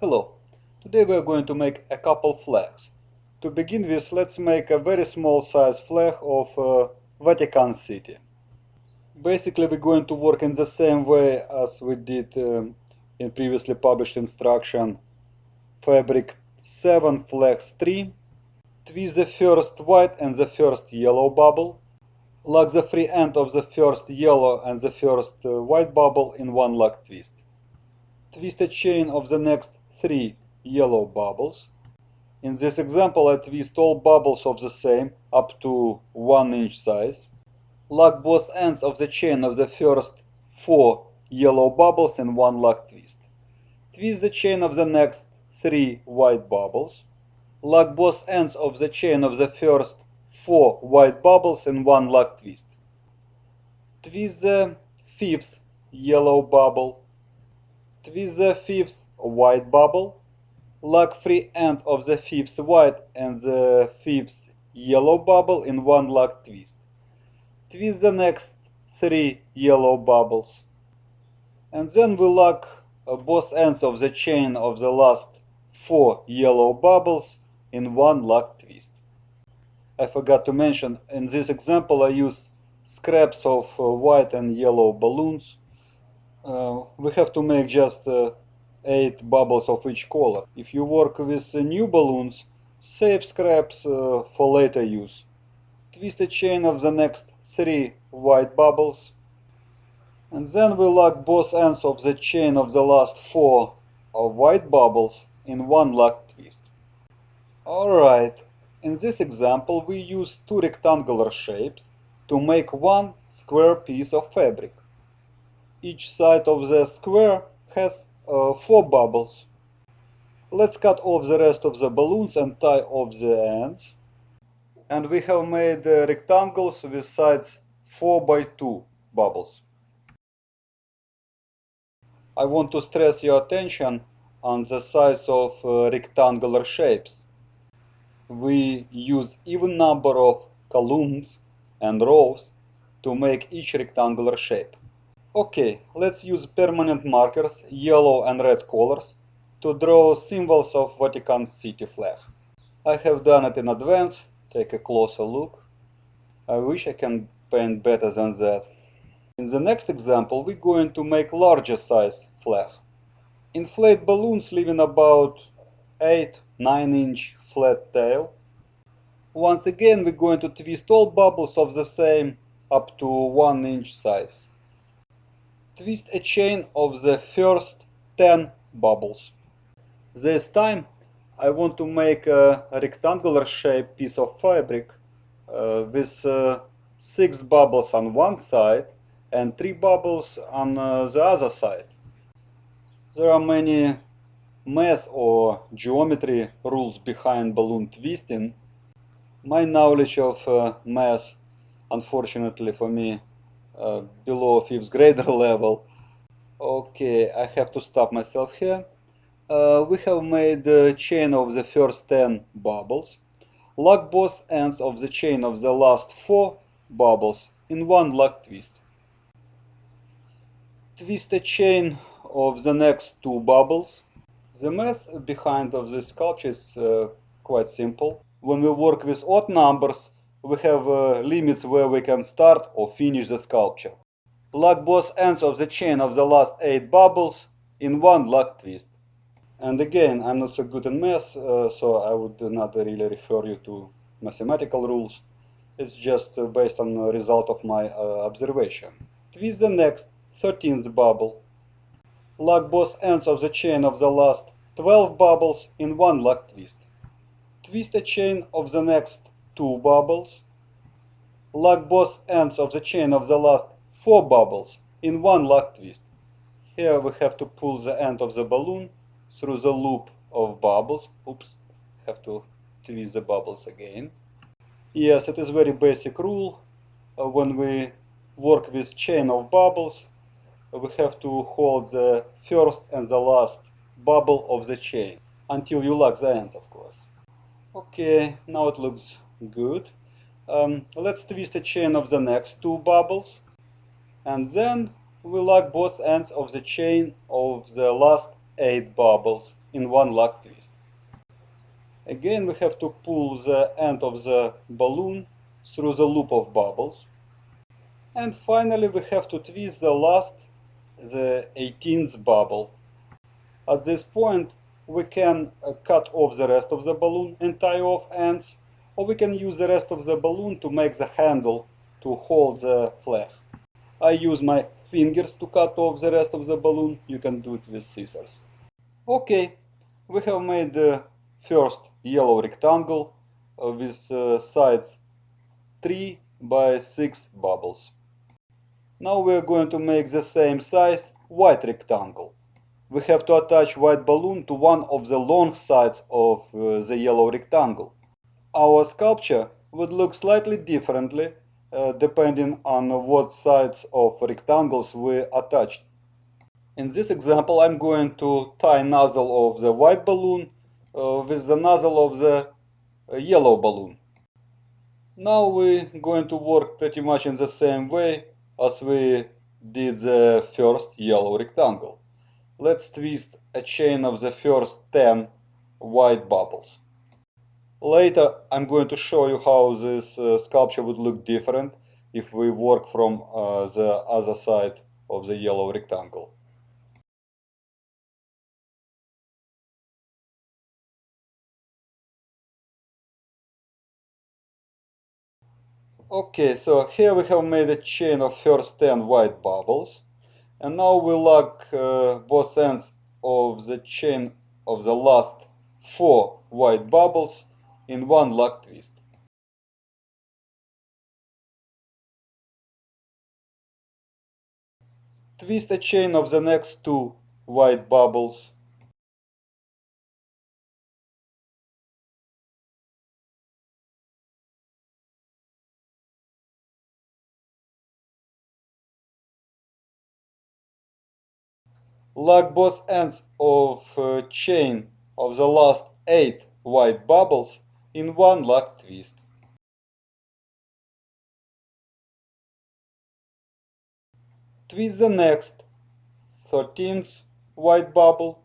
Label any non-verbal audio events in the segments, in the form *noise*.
Hello, today we are going to make a couple flags. To begin with, let's make a very small size flag of uh, Vatican City. Basically, we're going to work in the same way as we did um, in previously published instruction fabric 7 flags 3. Twist the first white and the first yellow bubble. Lock the free end of the first yellow and the first uh, white bubble in one lock twist. Twist a chain of the next three yellow bubbles. In this example, I twist all bubbles of the same up to 1 inch size. Lock both ends of the chain of the first four yellow bubbles in one lock twist. Twist the chain of the next three white bubbles. Lock both ends of the chain of the first four white bubbles in one lock twist. Twist the fifth yellow bubble. Twist the fifth white bubble. Lock free end of the fifth white and the fifth yellow bubble in one lock twist. Twist the next three yellow bubbles. And then we lock uh, both ends of the chain of the last four yellow bubbles in one lock twist. I forgot to mention, in this example I use scraps of uh, white and yellow balloons. Uh, we have to make just uh, 8 bubbles of each color. If you work with uh, new balloons, save scraps uh, for later use. Twist a chain of the next 3 white bubbles. And then we lock both ends of the chain of the last 4 of white bubbles in one lock twist. Alright, in this example we use two rectangular shapes to make one square piece of fabric. Each side of the square has uh, four bubbles. Let's cut off the rest of the balloons and tie off the ends. And we have made uh, rectangles with sides 4 by 2 bubbles. I want to stress your attention on the size of uh, rectangular shapes. We use even number of columns and rows to make each rectangular shape. Okay, let's use permanent markers, yellow and red colors, to draw symbols of Vatican City flag. I have done it in advance, take a closer look. I wish I can paint better than that. In the next example, we're going to make larger size flag. Inflate balloons leaving about 8-9 inch flat tail. Once again, we're going to twist all bubbles of the same up to 1 inch size twist a chain of the first 10 bubbles. This time I want to make a rectangular shaped piece of fabric uh, with uh, 6 bubbles on one side and 3 bubbles on uh, the other side. There are many math or geometry rules behind balloon twisting. My knowledge of uh, math, unfortunately for me, uh, below fifth grader *laughs* level. Okay, I have to stop myself here. Uh, we have made the chain of the first 10 bubbles. Lock both ends of the chain of the last 4 bubbles in one lock twist. Twist a chain of the next 2 bubbles. The math behind of this sculpture is uh, quite simple. When we work with odd numbers, we have uh, limits where we can start or finish the sculpture. Lock both ends of the chain of the last 8 bubbles in one lock twist. And again, I'm not so good in math, uh, so I would not really refer you to mathematical rules. It's just uh, based on the result of my uh, observation. Twist the next 13th bubble. Lock both ends of the chain of the last 12 bubbles in one lock twist. Twist a chain of the next two bubbles. Lock both ends of the chain of the last four bubbles in one lock twist. Here we have to pull the end of the balloon through the loop of bubbles. Oops, have to twist the bubbles again. Yes, it is very basic rule. Uh, when we work with chain of bubbles, we have to hold the first and the last bubble of the chain until you lock the ends, of course. Okay, now it looks Good. Um, let's twist a chain of the next two bubbles. And then we lock both ends of the chain of the last eight bubbles in one lock twist. Again we have to pull the end of the balloon through the loop of bubbles. And finally we have to twist the last, the 18th bubble. At this point we can uh, cut off the rest of the balloon and tie off ends, or we can use the rest of the balloon to make the handle to hold the flag. I use my fingers to cut off the rest of the balloon, you can do it with scissors. Okay, we have made the first yellow rectangle uh, with uh, sides 3 by 6 bubbles. Now we are going to make the same size white rectangle. We have to attach white balloon to one of the long sides of uh, the yellow rectangle. Our sculpture would look slightly differently uh, depending on what sides of rectangles we attached. In this example I'm going to tie nozzle of the white balloon uh, with the nozzle of the uh, yellow balloon. Now we're going to work pretty much in the same way as we did the first yellow rectangle. Let's twist a chain of the first 10 white bubbles. Later I'm going to show you how this uh, sculpture would look different if we work from uh, the other side of the yellow rectangle. Okay, so here we have made a chain of first 10 white bubbles. And now we lock uh, both ends of the chain of the last 4 white bubbles in one lock twist. Twist a chain of the next two white bubbles lock both ends of uh, chain of the last 8 white bubbles in one lock twist. Twist the next 13th white bubble.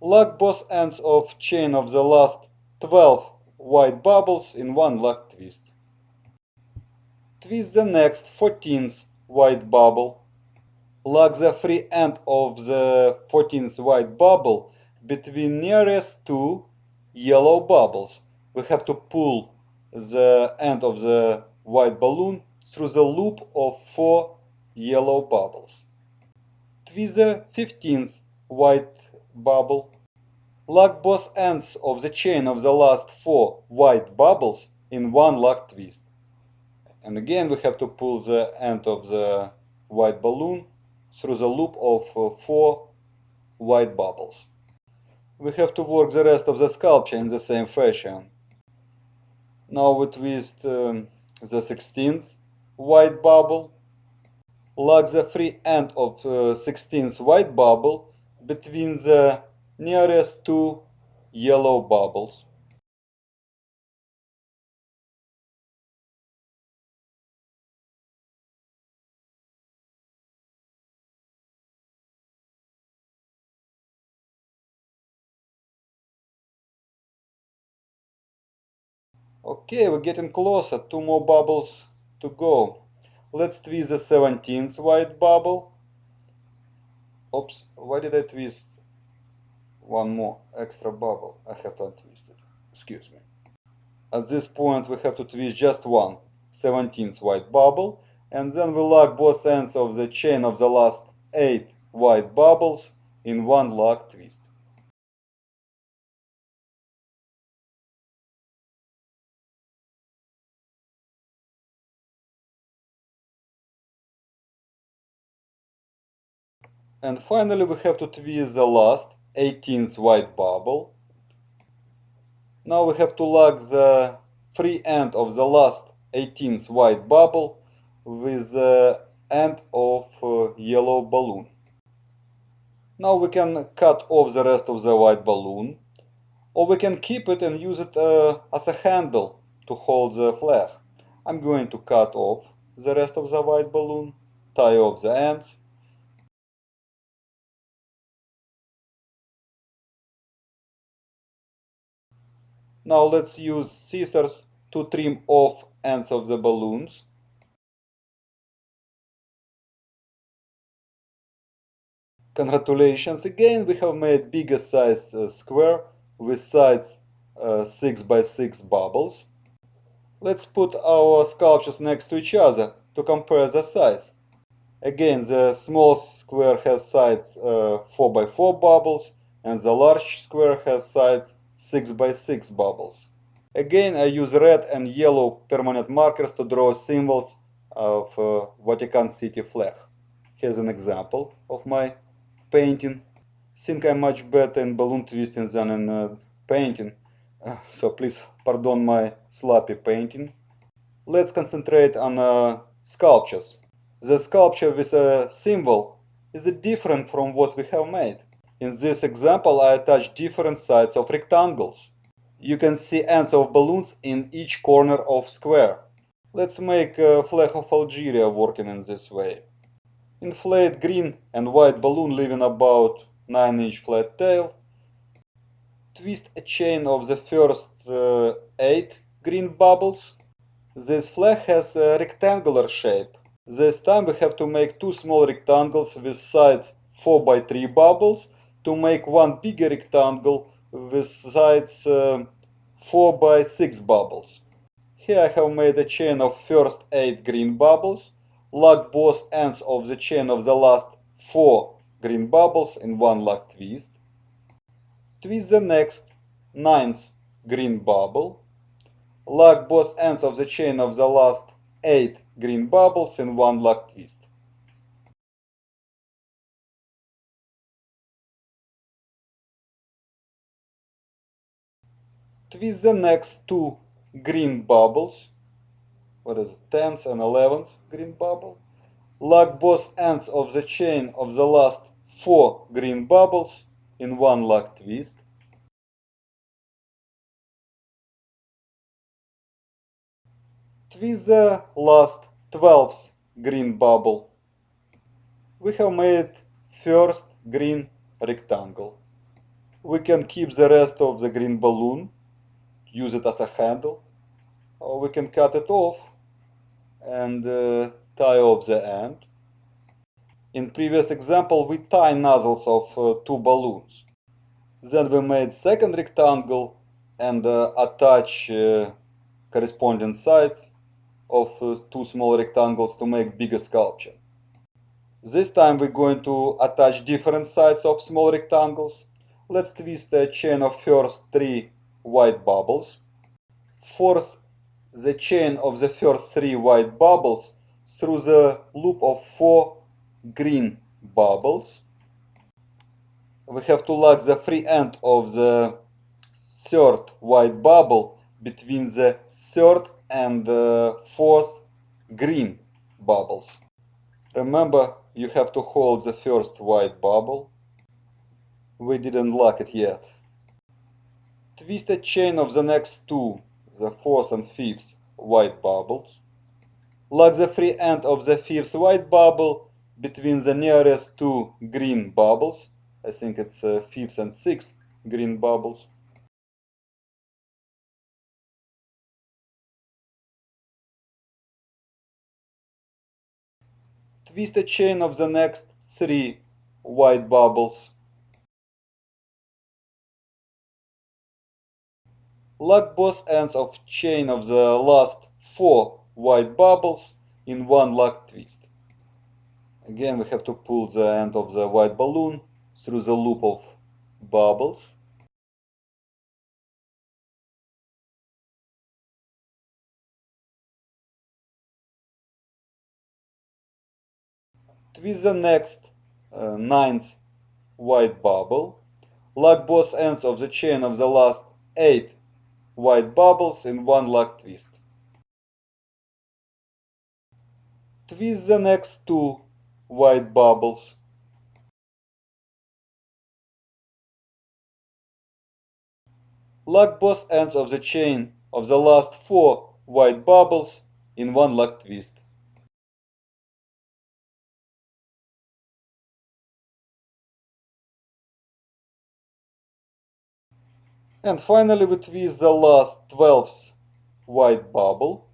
Lock both ends of chain of the last 12 white bubbles in one lock twist. Twist the next 14th white bubble lock the free end of the 14th white bubble between nearest two yellow bubbles. We have to pull the end of the white balloon through the loop of four yellow bubbles. Twist the 15th white bubble. Lock both ends of the chain of the last four white bubbles in one lock twist. And again we have to pull the end of the white balloon through the loop of uh, four white bubbles. We have to work the rest of the sculpture in the same fashion. Now we twist um, the 16th white bubble, lock the free end of uh, 16th white bubble between the nearest two yellow bubbles. Okay, we're getting closer. Two more bubbles to go. Let's twist the 17th white bubble. Oops, why did I twist one more extra bubble? I have to untwist it. Excuse me. At this point we have to twist just one 17th white bubble and then we lock both ends of the chain of the last 8 white bubbles in one lock twist. And finally we have to twist the last 18th white bubble. Now we have to lock the free end of the last 18th white bubble with the end of uh, yellow balloon. Now we can cut off the rest of the white balloon or we can keep it and use it uh, as a handle to hold the flag. I'm going to cut off the rest of the white balloon, tie off the ends Now let's use scissors to trim off ends of the balloons. Congratulations again, we have made bigger size uh, square with sides uh, 6 by 6 bubbles. Let's put our sculptures next to each other to compare the size. Again, the small square has sides uh, 4 by 4 bubbles and the large square has sides 6 by 6 bubbles. Again, I use red and yellow permanent markers to draw symbols of uh, Vatican City flag. Here's an example of my painting. Think I'm much better in balloon twisting than in uh, painting, uh, so please pardon my sloppy painting. Let's concentrate on uh, sculptures. The sculpture with a symbol is different from what we have made. In this example, I attach different sides of rectangles. You can see ends of balloons in each corner of square. Let's make a flag of Algeria working in this way. Inflate green and white balloon leaving about 9 inch flat tail. Twist a chain of the first uh, 8 green bubbles. This flag has a rectangular shape. This time we have to make two small rectangles with sides 4 by 3 bubbles to make one bigger rectangle with sides uh, 4 by 6 bubbles. Here I have made a chain of first 8 green bubbles lock both ends of the chain of the last four green bubbles in one lock twist. Twist the next ninth green bubble. Lock both ends of the chain of the last eight green bubbles in one lock twist. Twist the next two green bubbles what is it, 10th and 11th green bubble. Lock both ends of the chain of the last four green bubbles in one lock twist. Twist the last 12th green bubble. We have made first green rectangle. We can keep the rest of the green balloon, use it as a handle, or we can cut it off and uh, tie off the end. In previous example, we tie nozzles of uh, two balloons. Then we made second rectangle and uh, attach uh, corresponding sides of uh, two small rectangles to make bigger sculpture. This time we're going to attach different sides of small rectangles. Let's twist a chain of first three white bubbles. Force the chain of the first three white bubbles through the loop of four green bubbles. We have to lock the free end of the third white bubble between the third and the fourth green bubbles. Remember, you have to hold the first white bubble. We didn't lock it yet. Twist a chain of the next two the fourth and fifth white bubbles. Lock the free end of the fifth white bubble between the nearest two green bubbles. I think it's uh, fifth and sixth green bubbles. Twist a chain of the next three white bubbles Lock both ends of chain of the last four white bubbles in one lock twist. Again, we have to pull the end of the white balloon through the loop of bubbles. Twist the next uh, ninth white bubble. Lock both ends of the chain of the last eight white bubbles in one lock twist. Twist the next two white bubbles. Lock both ends of the chain of the last four white bubbles in one lock twist. And finally we twist the last 12th white bubble.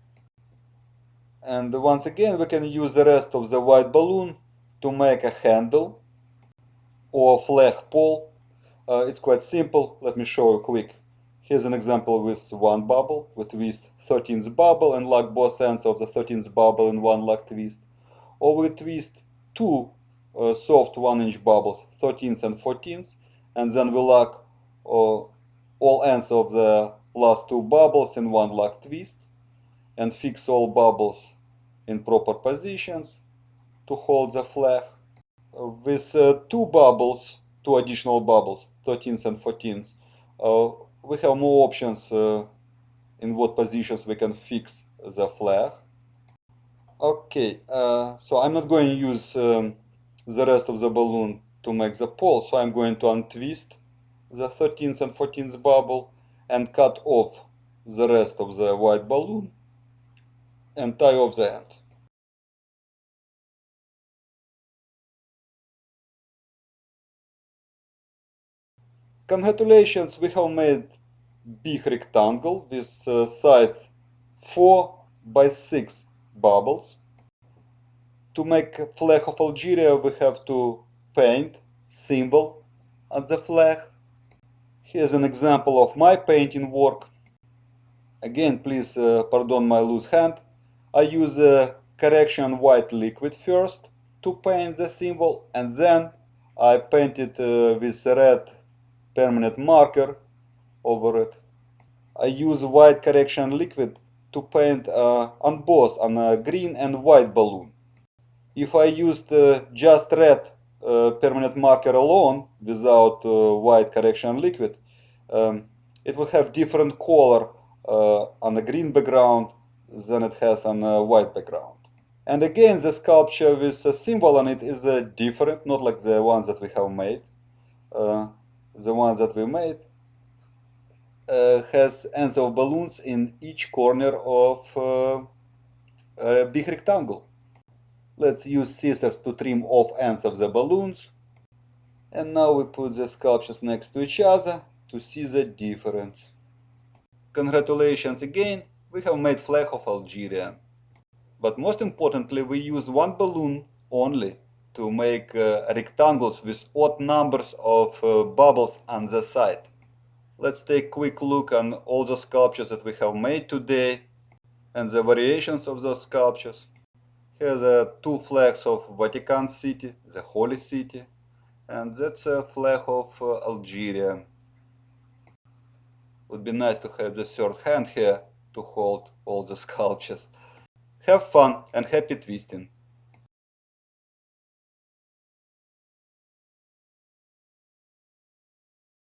And once again we can use the rest of the white balloon to make a handle or flag pole. Uh, it's quite simple. Let me show you quick. Here's an example with one bubble. We twist 13th bubble and lock both ends of the 13th bubble in one lock twist. Or we twist two uh, soft 1 inch bubbles, 13th and 14th, and then we lock uh, all ends of the last two bubbles in one lock twist and fix all bubbles in proper positions to hold the flag. With uh, two bubbles, two additional bubbles, 13th and 14th, uh, we have more options uh, in what positions we can fix the flag. Okay, uh, so I'm not going to use um, the rest of the balloon to make the pole, so I'm going to untwist the 13th and 14th bubble and cut off the rest of the white balloon and tie off the end. Congratulations, we have made big rectangle with uh, sides 4 by 6 bubbles. To make flag of Algeria we have to paint symbol on the flag. Here's an example of my painting work. Again, please uh, pardon my loose hand. I use a correction white liquid first to paint the symbol and then I paint it uh, with red permanent marker over it. I use white correction liquid to paint uh, on both on a green and white balloon. If I used uh, just red uh, permanent marker alone without uh, white correction liquid, um, it will have different color uh, on a green background than it has on a white background. And again, the sculpture with a symbol on it is uh, different, not like the ones that we have made. the ones that we made uh, has ends of balloons in each corner of uh, a big rectangle. Let's use scissors to trim off ends of the balloons. And now we put the sculptures next to each other to see the difference. Congratulations again, we have made flag of Algeria. But most importantly, we use one balloon only to make uh, rectangles with odd numbers of uh, bubbles on the side. Let's take a quick look on all the sculptures that we have made today and the variations of those sculptures. Here are two flags of Vatican City, the Holy City, and that's a flag of uh, Algeria. Would be nice to have the third hand here to hold all the sculptures. Have fun and happy twisting!